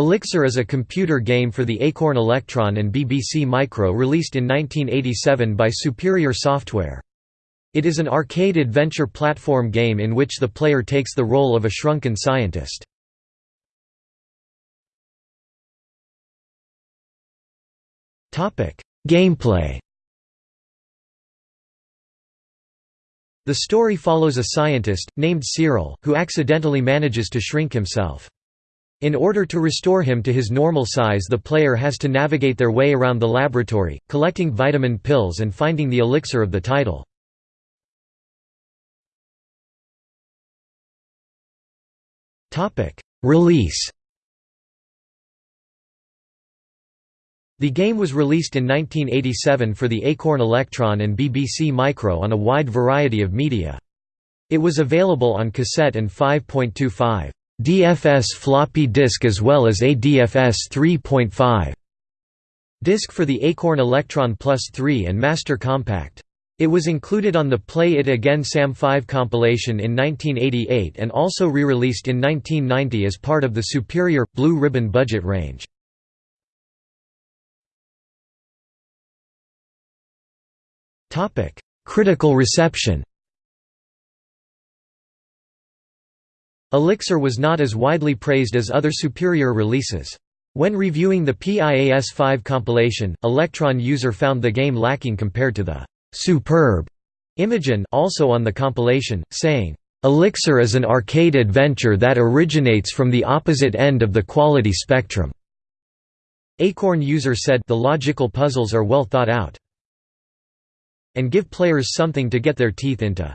Elixir is a computer game for the Acorn Electron and BBC Micro released in 1987 by Superior Software. It is an arcade adventure platform game in which the player takes the role of a shrunken scientist. Gameplay The story follows a scientist, named Cyril, who accidentally manages to shrink himself. In order to restore him to his normal size the player has to navigate their way around the laboratory, collecting vitamin pills and finding the elixir of the title. Release The game was released in 1987 for the Acorn Electron and BBC Micro on a wide variety of media. It was available on cassette and 5.25. DFS floppy disk as well as a DFS 3.5 disk for the Acorn Electron Plus 3 and Master Compact. It was included on the Play It Again Sam 5 compilation in 1988 and also re-released in 1990 as part of the Superior, Blue Ribbon budget range. Critical reception Elixir was not as widely praised as other superior releases. When reviewing the PIAS-5 compilation, Electron user found the game lacking compared to the «superb» Imogen also on the compilation, saying, "...Elixir is an arcade adventure that originates from the opposite end of the quality spectrum." Acorn user said the logical puzzles are well thought out and give players something to get their teeth into.